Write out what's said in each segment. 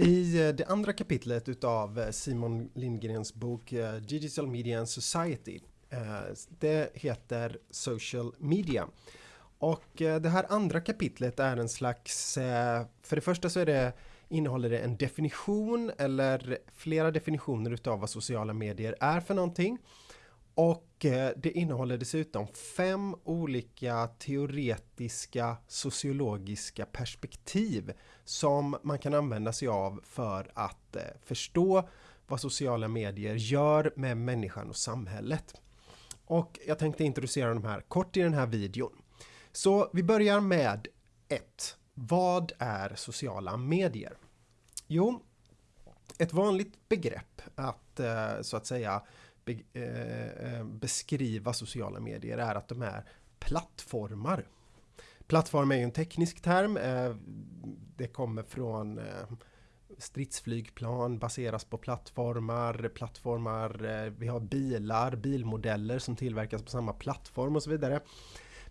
I eh, det andra kapitlet utav eh, Simon Lindgrens bok eh, Digital Media and Society. Det heter Social Media. Och det här andra kapitlet är en slags, för det första så är det, innehåller det en definition eller flera definitioner utav vad sociala medier är för någonting. Och eh, det innehåller dessutom fem olika teoretiska sociologiska perspektiv som man kan använda sig av för att eh, förstå vad sociala medier gör med människan och samhället. Och jag tänkte introducera de här kort i den här videon. Så vi börjar med 1. Vad är sociala medier? Jo, ett vanligt begrepp att eh, så att säga be, eh, eh, beskriva sociala medier är att de är plattformar. Plattform är ju en teknisk term. Eh, det kommer från eh, stridsflygplan baseras på plattformar, plattformar, eh, vi har bilar, bilmodeller som tillverkas på samma plattform och så vidare.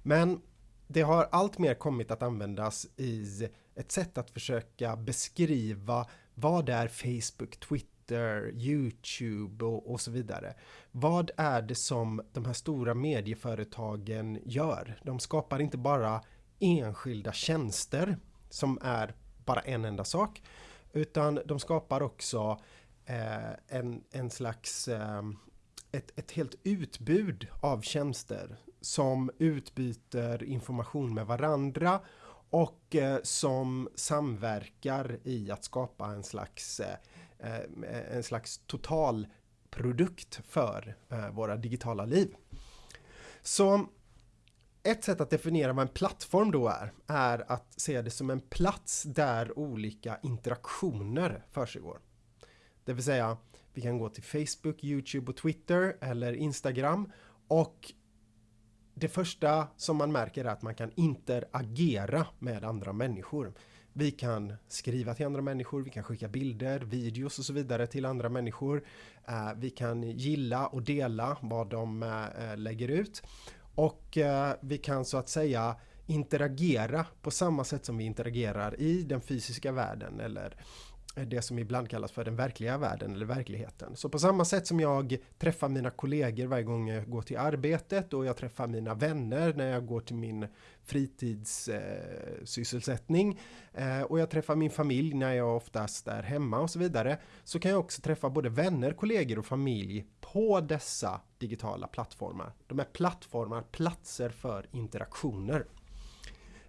Men det har allt mer kommit att användas i ett sätt att försöka beskriva vad är Facebook, Twitter Twitter, Youtube och, och, så vidare. Vad är det som de här stora medieföretagen gör? De skapar inte bara enskilda tjänster som är bara en enda sak utan de skapar också eh, en, en slags eh, ett, ett helt utbud av tjänster som utbyter information med varandra och eh, som samverkar i att skapa en slags eh, Eh, en slags total produkt för eh, våra digitala liv. Så ett sätt att definiera vad en plattform då är, är att se det som en plats där olika interaktioner försiggår. Det vill säga, vi kan gå till Facebook, Youtube och Twitter eller Instagram och det första som man märker är att man kan interagera med andra människor. Vi kan skriva till andra människor, vi kan skicka bilder, videos och så vidare till andra människor. Eh, vi kan gilla och dela vad de eh, eh, lägger ut. Och vi kan så att säga interagera på samma sätt som vi interagerar i den fysiska världen eller Eh, det som ibland kallas för den verkliga världen eller verkligheten. Så på samma sätt som jag träffar mina kollegor varje gång jag går till arbetet och jag träffar mina vänner när jag går till min fritidssysselsättning eh, eh, och jag träffar min familj när jag oftast är hemma och så vidare så kan jag också träffa både vänner, kollegor och familj på dessa digitala plattformar. De är plattformar, platser för interaktioner.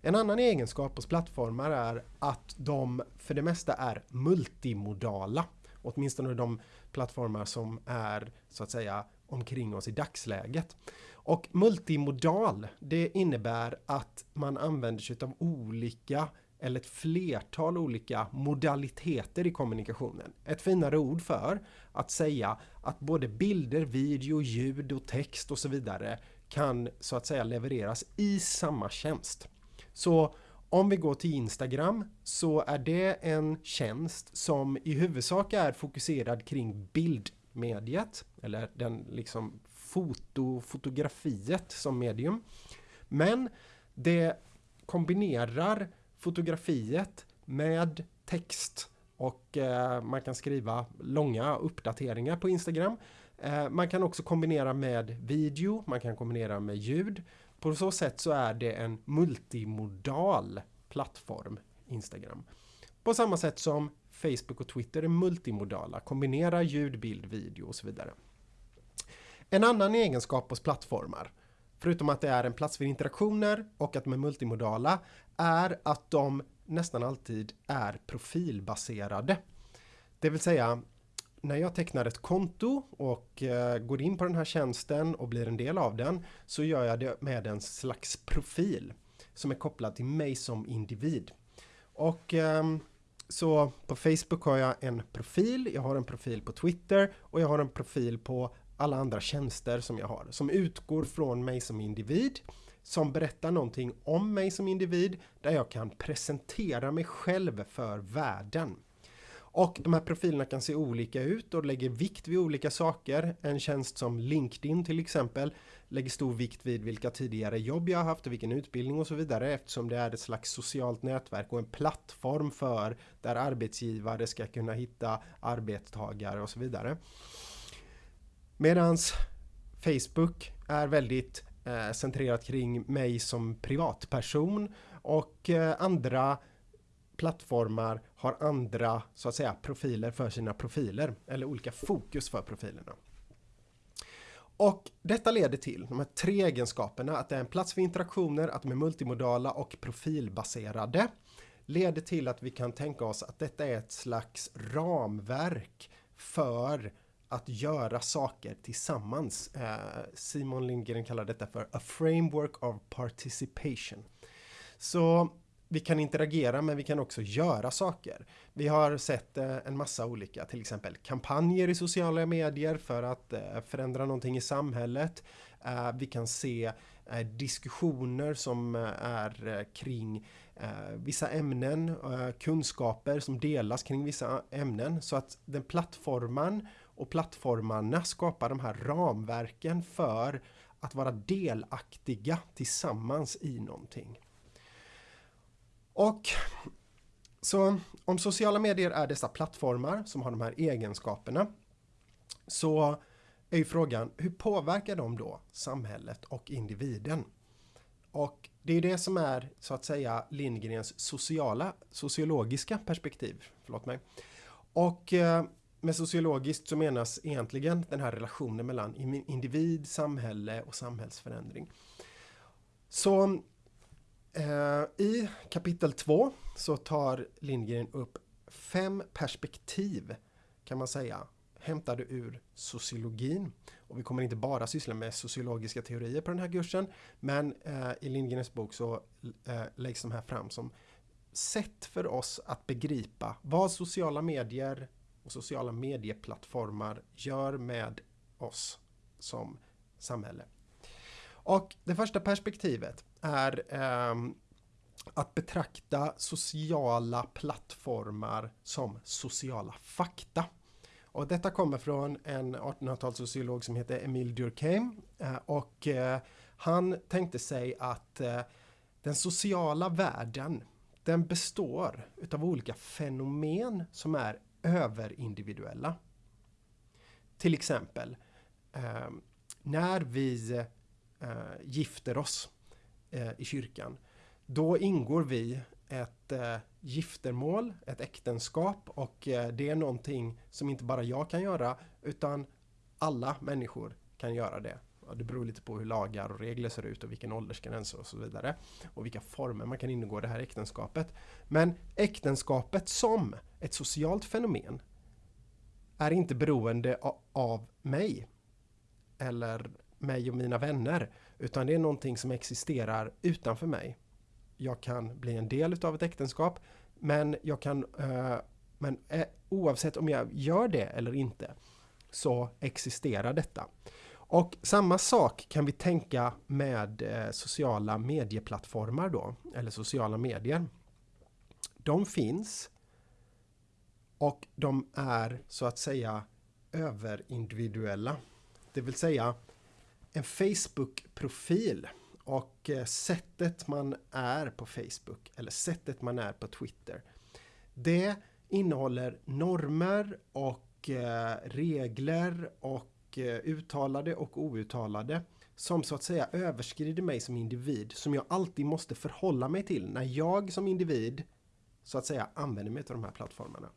En annan egenskap hos plattformar är att de för det mesta är multimodala. Åtminstone de plattformar som är så att säga omkring oss i dagsläget. Och multimodal, det innebär att man använder sig av olika eller ett flertal olika modaliteter i kommunikationen. Ett finare ord för att säga att både bilder, video, ljud och text och så vidare kan så att säga levereras i samma tjänst. Så om vi går till Instagram så är det en tjänst som i huvudsak är fokuserad kring bildmediet eller den liksom foto, fotografiet som medium. Men det kombinerar fotografiet med text och eh, man kan skriva långa uppdateringar på Instagram. Eh, man kan också kombinera med video, man kan kombinera med ljud. På så sätt så är det en multimodal plattform, Instagram. På samma sätt som Facebook och Twitter är multimodala, kombinerar ljud, bild, video och så vidare. En annan egenskap hos plattformar, förutom att det är en plats för interaktioner och att de är multimodala, är att de nästan alltid är profilbaserade. Det vill säga, när jag tecknar ett konto och eh, går in på den här tjänsten och blir en del av den så gör jag det med en slags profil som är kopplad till mig som individ. Och eh, så på Facebook har jag en profil, jag har en profil på Twitter och jag har en profil på alla andra tjänster som jag har som utgår från mig som individ som berättar någonting om mig som individ där jag kan presentera mig själv för världen. Och de här profilerna kan se olika ut och lägger vikt vid olika saker. En tjänst som LinkedIn till exempel lägger stor vikt vid vilka tidigare jobb jag har haft och vilken utbildning och så vidare eftersom det är ett slags socialt nätverk och en plattform för där arbetsgivare ska kunna hitta arbetstagare och så vidare. Medans Facebook är väldigt eh, centrerat kring mig som privatperson och eh, andra plattformar har andra så att säga profiler för sina profiler eller olika fokus för profilerna. Och detta leder till de här tre egenskaperna att det är en plats för interaktioner, att de är multimodala och profilbaserade leder till att vi kan tänka oss att detta är ett slags ramverk för att göra saker tillsammans. Eh, Simon Lindgren kallar detta för a framework of participation. Så vi kan interagera men vi kan också göra saker. Vi har sett eh, en massa olika, till exempel kampanjer i sociala medier för att eh, förändra någonting i samhället. Eh, vi kan se diskussioner som är kring vissa ämnen, kunskaper som delas kring vissa ämnen så att den plattformen och plattformarna skapar de här ramverken för att vara delaktiga tillsammans i någonting. Och så om sociala medier är dessa plattformar som har de här egenskaperna så är ju frågan hur påverkar de då samhället och individen? Och det är det som är så att säga Lindgrens sociala, sociologiska perspektiv. Förlåt mig. Och eh, med sociologiskt så menas egentligen den här relationen mellan individ, samhälle och samhällsförändring. Så Eh, I kapitel 2 så tar Lindgren upp fem perspektiv kan man säga hämtade ur sociologin. Och vi kommer inte bara syssla med sociologiska teorier på den här kursen men eh, i Lindgrens bok så eh, läggs de här fram som sätt för oss att begripa vad sociala medier och sociala medieplattformar gör med oss som samhälle. Och det första perspektivet är eh, att betrakta sociala plattformar som sociala fakta. Och detta kommer från en 1800-talssociolog som heter Emile Durkheim eh, och eh, han tänkte sig att eh, den sociala världen den består utav olika fenomen som är överindividuella. Till exempel ehm, när vi Eh, gifter oss eh, i kyrkan. Då ingår vi ett eh, giftermål, ett äktenskap och eh, det är någonting som inte bara jag kan göra utan alla människor kan göra det. Och det beror lite på hur lagar och regler ser ut och vilken åldersgräns och så vidare. Och vilka former man kan ingå i det här äktenskapet. Men äktenskapet som ett socialt fenomen är inte beroende av mig eller mig och mina vänner utan det är någonting som existerar utanför mig. Jag kan bli en del utav ett äktenskap men jag kan eh, men eh, oavsett om jag gör det eller inte så existerar detta. Och samma sak kan vi tänka med eh, sociala medieplattformar då, eller sociala medier. De finns och de är så att säga överindividuella. Det vill säga en Facebook-profil och eh, sättet man är på Facebook eller sättet man är på Twitter. Det innehåller normer och eh, regler och eh, uttalade och outtalade som så att säga överskrider mig som individ som jag alltid måste förhålla mig till när jag som individ så att säga använder mig av de här plattformarna.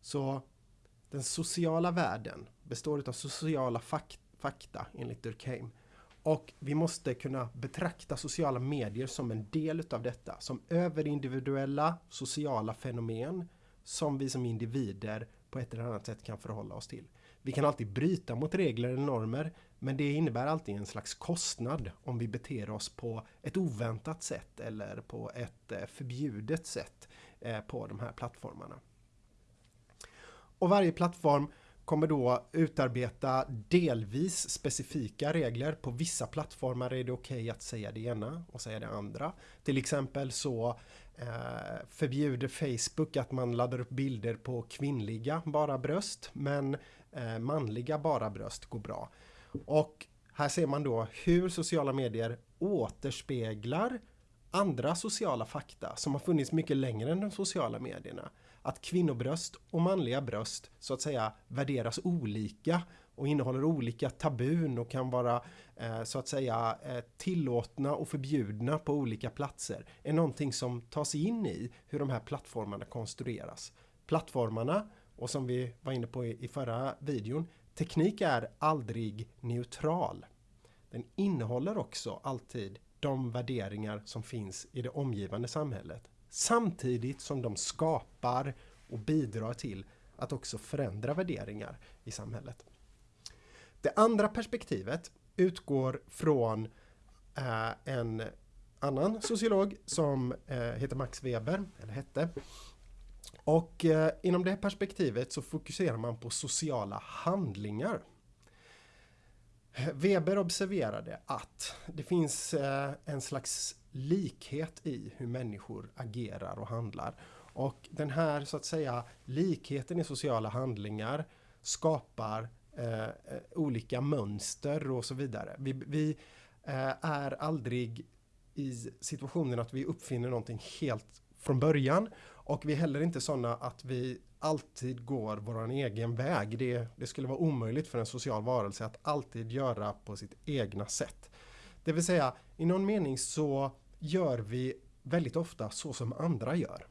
Så den sociala världen består av sociala fakta fakta enligt Durkheim. Och vi måste kunna betrakta sociala medier som en del utav detta, som överindividuella sociala fenomen som vi som individer på ett eller annat sätt kan förhålla oss till. Vi kan alltid bryta mot regler eller normer men det innebär alltid en slags kostnad om vi beter oss på ett oväntat sätt eller på ett eh, förbjudet sätt eh, på de här plattformarna. Och varje plattform kommer då utarbeta delvis specifika regler. På vissa plattformar är det okej okay att säga det ena och säga det andra. Till exempel så eh, förbjuder Facebook att man laddar upp bilder på kvinnliga bara bröst men eh, manliga bara bröst går bra. Och här ser man då hur sociala medier återspeglar andra sociala fakta som har funnits mycket längre än de sociala medierna. Att kvinnobröst och manliga bröst så att säga värderas olika och innehåller olika tabun och kan vara eh, så att säga eh, tillåtna och förbjudna på olika platser är någonting som tas in i hur de här plattformarna konstrueras. Plattformarna och som vi var inne på i, i förra videon, teknik är aldrig neutral. Den innehåller också alltid de värderingar som finns i det omgivande samhället samtidigt som de skapar och bidrar till att också förändra värderingar i samhället. Det andra perspektivet utgår från eh, en annan sociolog som eh, heter Max Weber, eller hette. Och eh, inom det perspektivet så fokuserar man på sociala handlingar. Weber observerade att det finns eh, en slags likhet i hur människor agerar och handlar. Och den här så att säga likheten i sociala handlingar skapar eh, eh, olika mönster och så vidare. Vi, vi eh, är aldrig i situationen att vi uppfinner någonting helt från början och vi är heller inte sådana att vi alltid går vår egen väg. Det, det skulle vara omöjligt för en social varelse att alltid göra på sitt egna sätt. Det vill säga, i någon mening så gör vi väldigt ofta så som andra gör.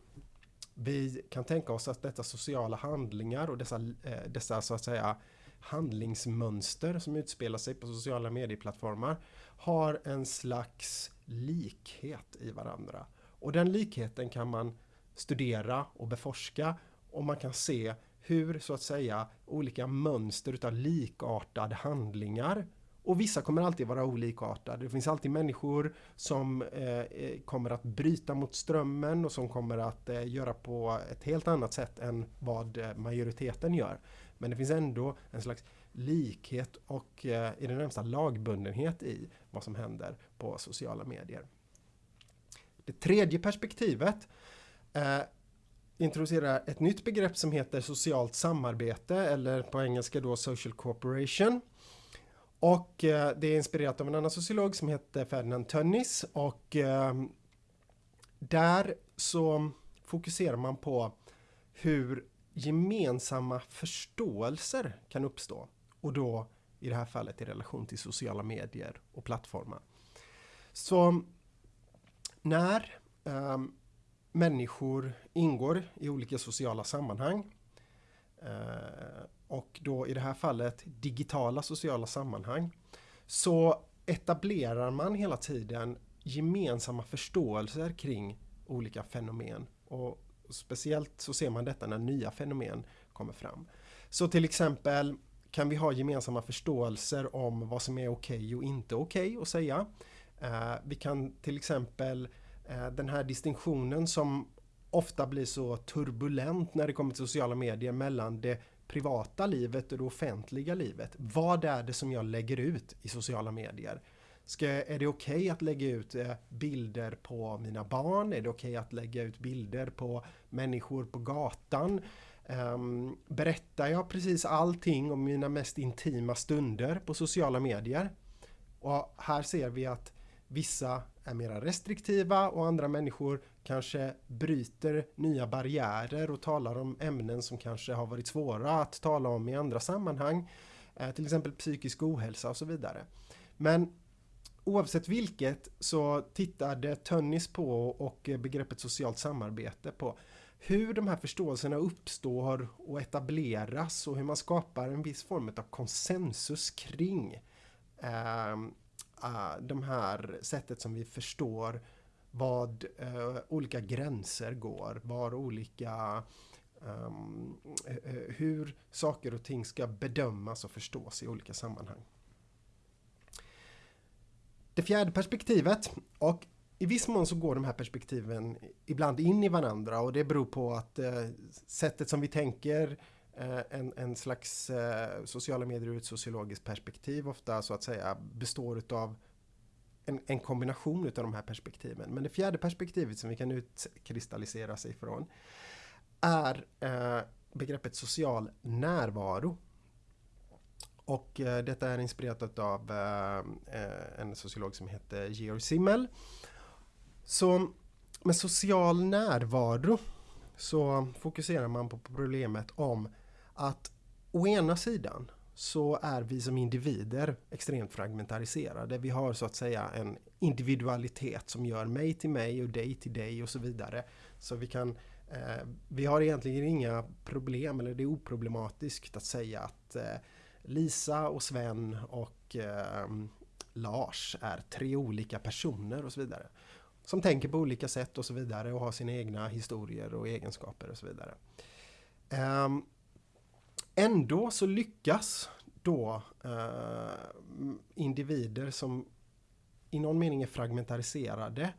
Vi kan tänka oss att dessa sociala handlingar och dessa, eh, dessa så att säga handlingsmönster som utspelar sig på sociala medieplattformar har en slags likhet i varandra. Och den likheten kan man studera och beforska och man kan se hur så att säga olika mönster utav likartade handlingar och vissa kommer alltid vara olikartade. Det finns alltid människor som eh, eh, kommer att bryta mot strömmen och som kommer att eh, göra på ett helt annat sätt än vad eh, majoriteten gör. Men det finns ändå en slags likhet och eh, i det närmsta lagbundenhet i vad som händer på sociala medier. Det tredje perspektivet eh, introducerar ett nytt begrepp som heter socialt samarbete eller på engelska då social cooperation. Och eh, det är inspirerat av en annan sociolog som heter Ferdinand Tönnies och eh, där så fokuserar man på hur gemensamma förståelser kan uppstå och då i det här fallet i relation till sociala medier och plattformar. Så när eh, människor ingår i olika sociala sammanhang eh, och då i det här fallet digitala sociala sammanhang så etablerar man hela tiden gemensamma förståelser kring olika fenomen och speciellt så ser man detta när nya fenomen kommer fram. Så till exempel kan vi ha gemensamma förståelser om vad som är okej okay och inte okej okay att säga. Eh, vi kan till exempel eh, den här distinktionen som ofta blir så turbulent när det kommer till sociala medier mellan det privata livet och det offentliga livet. Vad är det som jag lägger ut i sociala medier? Ska, är det okej okay att lägga ut eh, bilder på mina barn? Är det okej okay att lägga ut bilder på människor på gatan? Um, berättar jag precis allting om mina mest intima stunder på sociala medier? Och här ser vi att vissa är mera restriktiva och andra människor kanske bryter nya barriärer och talar om ämnen som kanske har varit svåra att tala om i andra sammanhang. Eh, till exempel psykisk ohälsa och så vidare. Men oavsett vilket så tittade Tönnis på och begreppet socialt samarbete på hur de här förståelserna uppstår och etableras och hur man skapar en viss form av konsensus kring eh, Eh, de här sättet som vi förstår vad uh, olika gränser går, var olika um, hur saker och ting ska bedömas och förstås i olika sammanhang. Det fjärde perspektivet och i viss mån så går de här perspektiven ibland in i varandra och det beror på att uh, sättet som vi tänker uh, Eh, en, en slags eh, sociala medier ur ett sociologiskt perspektiv ofta så att säga består utav en, en kombination av de här perspektiven. Men det fjärde perspektivet som vi kan utkristallisera sig ifrån är eh, begreppet social närvaro. Och eh, detta är inspirerat av eh, eh, en sociolog som heter Georg Simmel. Så med social närvaro så fokuserar man på problemet om att å ena sidan så är vi som individer extremt fragmentariserade. Vi har så att säga en individualitet som gör mig till mig och dig till dig och så vidare. Så vi kan eh, vi har egentligen inga problem, eller det är oproblematiskt att säga att eh, Lisa och Sven och eh, Lars är tre olika personer och så vidare. Som tänker på olika sätt och så vidare och har sina egna historier och egenskaper och så vidare. Um, ändå så lyckas då eh, individer som i någon mening är fragmentariserade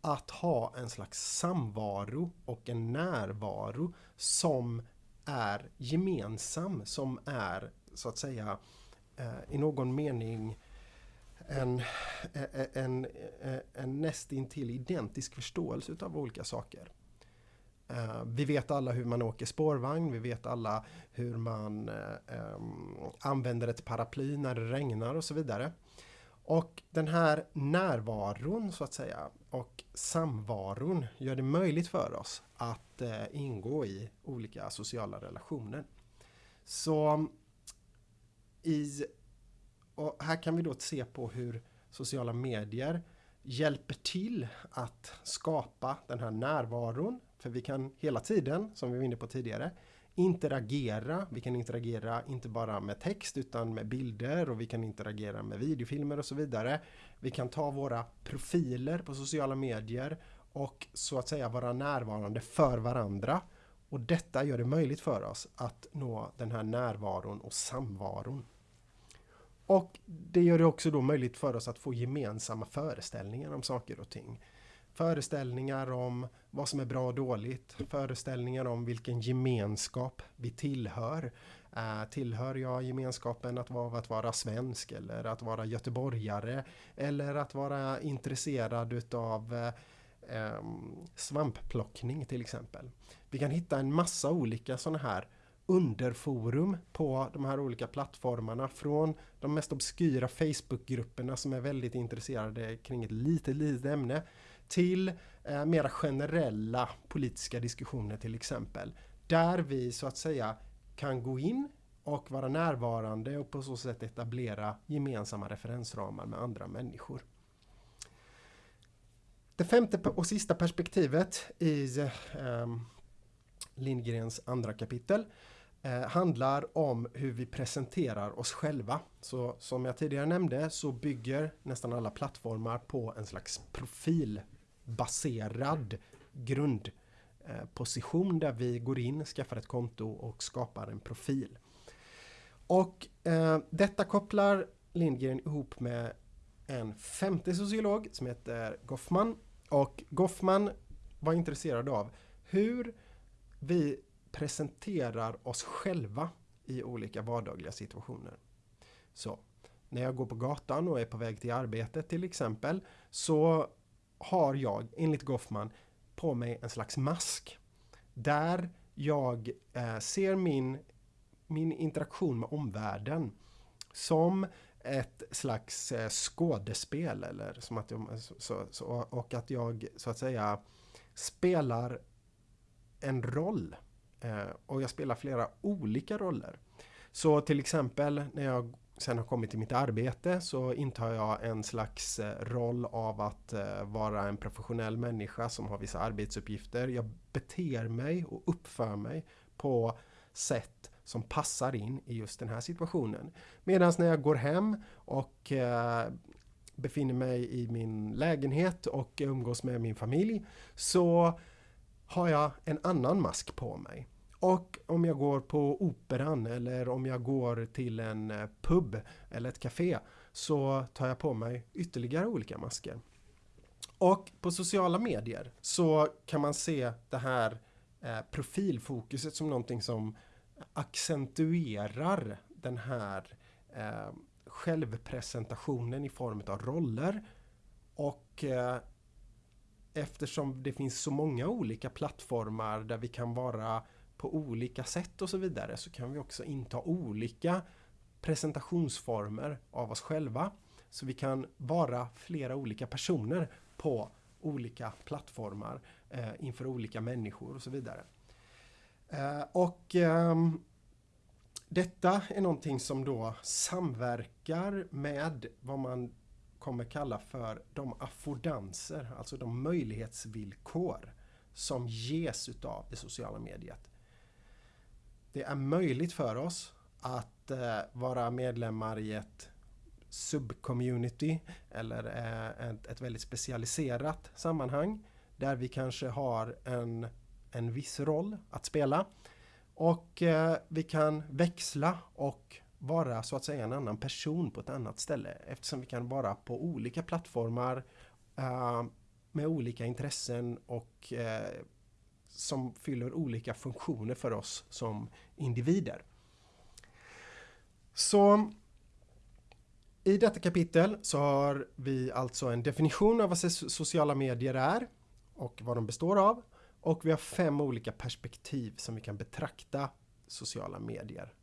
att ha en slags samvaro och en närvaro som är gemensam, som är så att säga eh, i någon mening en, eh, eh, en, en, en nästintill identisk förståelse av olika saker. Eh, vi vet alla hur man åker spårvagn, vi vet alla hur man eh, använder ett paraply när det regnar och så vidare. Och den här närvaron så att säga och samvaron gör det möjligt för oss att eh, ingå i olika sociala relationer. Så i och här kan vi då se på hur sociala medier hjälper till att skapa den här närvaron. För vi kan hela tiden, som vi var inne på tidigare, interagera. Vi kan interagera inte bara med text utan med bilder och vi kan interagera med videofilmer och så vidare. Vi kan ta våra profiler på sociala medier och så att säga vara närvarande för varandra. Och detta gör det möjligt för oss att nå den här närvaron och samvaron. Och det gör det också då möjligt för oss att få gemensamma föreställningar om saker och ting. Föreställningar om vad som är bra och dåligt. Föreställningar om vilken gemenskap vi tillhör. Uh, tillhör jag gemenskapen att vara, att vara svensk eller att vara göteborgare eller att vara intresserad utav eh, ehm, uh, um, svampplockning till exempel. Vi kan hitta en massa olika sådana här underforum på de här olika plattformarna från de mest obskyra Facebookgrupperna som är väldigt intresserade kring ett litet, litet ämne till eh, mera generella politiska diskussioner till exempel. Där vi så att säga kan gå in och vara närvarande och på så sätt etablera gemensamma referensramar med andra människor. Det femte och sista perspektivet i eh, Lindgrens andra kapitel eh, handlar om hur vi presenterar oss själva. Så som jag tidigare nämnde så bygger nästan alla plattformar på en slags profilbaserad grundposition eh, där vi går in, skaffar ett konto och skapar en profil. Och eh, detta kopplar Lindgren ihop med en femte sociolog som heter Goffman. Och Goffman var intresserad av hur vi presenterar oss själva i olika vardagliga situationer. Så när jag går på gatan och är på väg till arbetet till exempel så har jag enligt Goffman på mig en slags mask där jag eh, ser min, min interaktion med omvärlden som ett slags eh, skådespel eller som att jag, så, så, och att jag så att säga spelar en roll Eh, och jag spelar flera olika roller. Så till exempel när jag sen har kommit till mitt arbete så intar jag en slags eh, roll av att eh, vara en professionell människa som har vissa arbetsuppgifter. Jag beter mig och uppför mig på sätt som passar in i just den här situationen. Medan när jag går hem och befinner mig i min lägenhet och umgås med min familj så har jag en annan mask på mig. Och om jag går på operan eller om jag går till en eh, pub eller ett café så tar jag på mig ytterligare olika masker. Och på sociala medier så kan man se det här eh, profilfokuset som någonting som accentuerar den här eh, självpresentationen i form av roller Och eh, eftersom det finns så många olika plattformar där vi kan vara på olika sätt och så vidare så kan vi också inta olika presentationsformer av oss själva. Så vi kan vara flera olika personer på olika plattformar eh, inför olika människor och så vidare. Eh, och eh, detta är någonting som då samverkar med vad man kommer kalla för de affordanser, alltså de möjlighetsvillkor som ges utav det sociala mediet. Det är möjligt för oss att eh, vara medlemmar i ett subcommunity eller eh, ett, ett väldigt specialiserat sammanhang där vi kanske har en, en viss roll att spela. Och eh, vi kan växla och vara så att säga en annan person på ett annat ställe eftersom vi kan vara på olika plattformar uh, med olika intressen och uh, som fyller olika funktioner för oss som individer. Så i detta kapitel så har vi alltså en definition av vad sociala medier är och vad de består av och vi har fem olika perspektiv som vi kan betrakta sociala medier